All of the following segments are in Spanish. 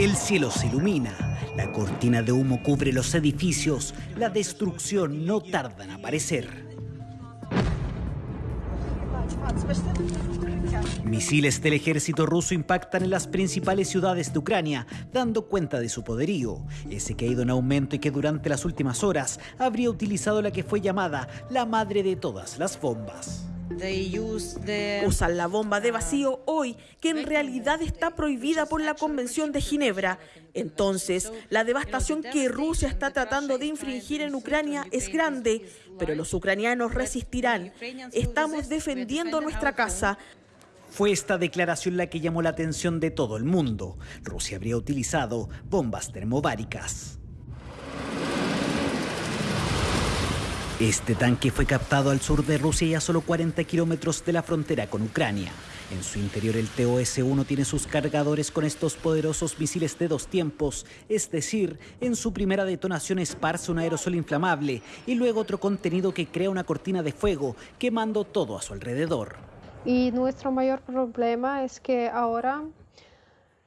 El cielo se ilumina, la cortina de humo cubre los edificios, la destrucción no tarda en aparecer. Misiles del ejército ruso impactan en las principales ciudades de Ucrania, dando cuenta de su poderío, ese que ha ido en aumento y que durante las últimas horas habría utilizado la que fue llamada la madre de todas las bombas. Usan la bomba de vacío hoy, que en realidad está prohibida por la Convención de Ginebra. Entonces, la devastación que Rusia está tratando de infringir en Ucrania es grande, pero los ucranianos resistirán. Estamos defendiendo nuestra casa. Fue esta declaración la que llamó la atención de todo el mundo. Rusia habría utilizado bombas termobáricas. Este tanque fue captado al sur de Rusia y a solo 40 kilómetros de la frontera con Ucrania. En su interior el TOS-1 tiene sus cargadores con estos poderosos misiles de dos tiempos, es decir, en su primera detonación esparce un aerosol inflamable y luego otro contenido que crea una cortina de fuego, quemando todo a su alrededor. Y nuestro mayor problema es que ahora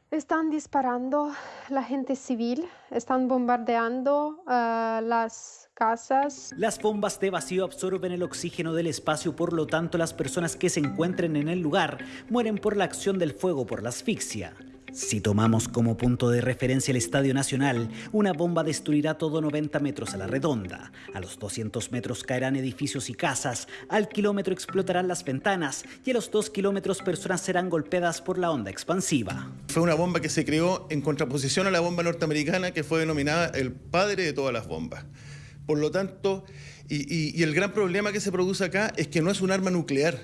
están disparando la gente civil, están bombardeando uh, las casas. Las bombas de vacío absorben el oxígeno del espacio, por lo tanto las personas que se encuentren en el lugar mueren por la acción del fuego por la asfixia. Si tomamos como punto de referencia el Estadio Nacional, una bomba destruirá todo 90 metros a la redonda. A los 200 metros caerán edificios y casas, al kilómetro explotarán las ventanas y a los 2 kilómetros personas serán golpeadas por la onda expansiva. Fue una bomba que se creó en contraposición a la bomba norteamericana que fue denominada el padre de todas las bombas. Por lo tanto, y, y el gran problema que se produce acá es que no es un arma nuclear.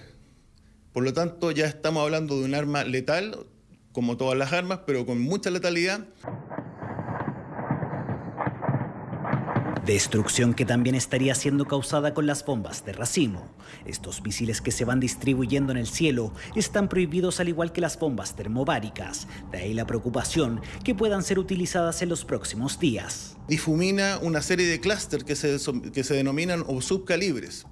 Por lo tanto, ya estamos hablando de un arma letal como todas las armas, pero con mucha letalidad. Destrucción que también estaría siendo causada con las bombas de racimo. Estos misiles que se van distribuyendo en el cielo están prohibidos al igual que las bombas termobáricas. De ahí la preocupación que puedan ser utilizadas en los próximos días. Difumina una serie de clústeres que se, que se denominan o subcalibres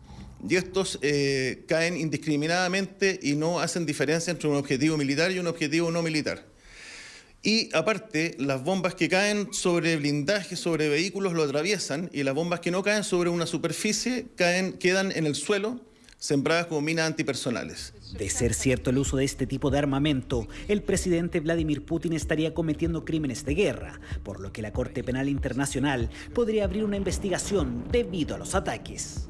y estos eh, caen indiscriminadamente y no hacen diferencia entre un objetivo militar y un objetivo no militar. Y aparte, las bombas que caen sobre blindajes, sobre vehículos, lo atraviesan y las bombas que no caen sobre una superficie caen, quedan en el suelo sembradas como minas antipersonales. De ser cierto el uso de este tipo de armamento, el presidente Vladimir Putin estaría cometiendo crímenes de guerra, por lo que la Corte Penal Internacional podría abrir una investigación debido a los ataques.